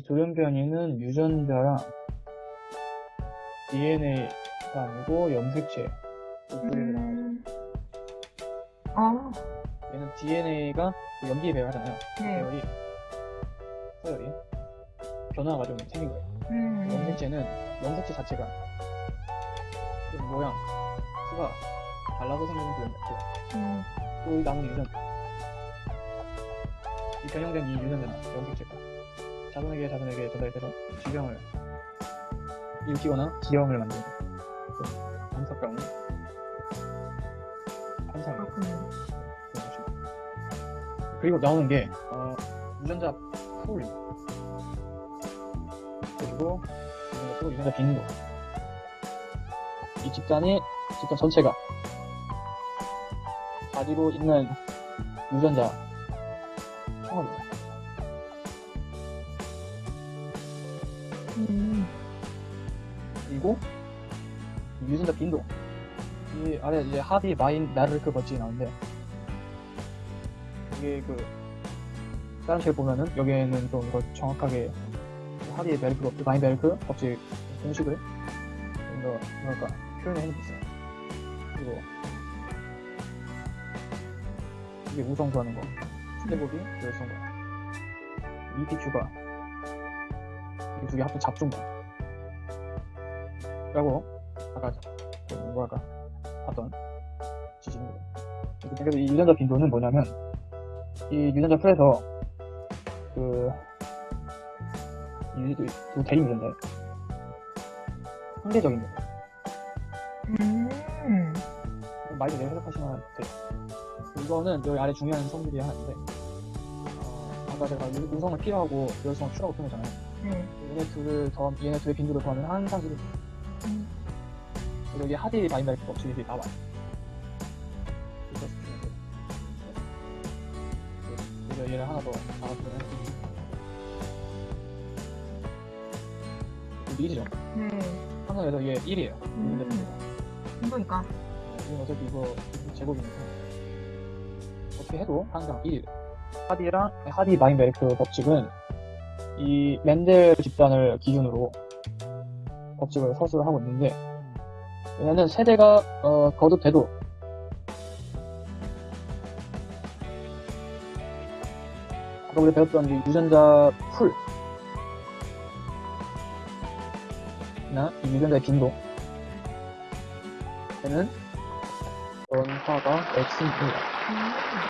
이 돌연변이는 유전자랑 DNA가 아니고 염색체 나와요. 음. 아, 얘는 DNA가 염기에 배열하잖아요. 네. 배열이 서열이 변화가 좀 생긴 거예요. 음. 염색체는 염색체 자체가 좀 모양, 수가 달라서 생기는 그런 염색체. 음. 또이 남은 유전자. 이 변형된 이 유전자나 염색체가 자손에게 자손에게 전달돼서 질병을 일으키거나 기형을 방사병 현상을 그렇군요. 그리고 나오는 게 어, 유전자 풀 그리고 유전자 풀, 유전자 빈도 이 집단이 집단 전체가 가지고 있는 유전자 총합입니다. 음. 그리고 이 유전자 빈도. 이 아래 이제 하디 마인 나르크 버칙이 나오는데 이게 그 다른 책 보면은 여기에는 좀 이거 정확하게 하디 멜크 버 마인 멜크 버칙 공식을 좀더 뭐랄까 표현을 해놓고 있어요. 그리고 이게 우성수하는 거 스테보비 열성 과 EPQ가 이 두 개 합쳐 잡중거 라고 아까 그 뭐랄까 봤던 지식입니다. 그래서 이 유전자 빈도는 뭐냐면 이 유전자 풀에서 그 이, 두 대립 유전자예요. 상대적인 거. 음. 많이 내가 해석하시면 돼요. 이거는 여기 아래 중요한 성질이 하나 있는데 어, 아까 제가 유- 우성을 P하고 열성을 Q라고 표현했잖아요. 네. 얘네 둘을 더 얘네 둘의 빈도를 더하면 한상식이 음. 여기 하디 마이너스 법칙이 나와요. 그래서 얘를 하나 더 알아보면 이죠 네. 항상 그래서 얘 1이에요. 음. 이거니까. 지금 어차피 이거 제곱이니까 어떻게 해도 항상 1. 하디랑 하디 마인베르크 법칙은 이 멘델 집단을 기준으로 법칙을 서술을 하고 있는데 얘는 세대가 어, 거듭돼도 아까 우리 배웠던 이 유전자 풀나 이 유전자의 빈도 얘는 원화가 X입니다. 음.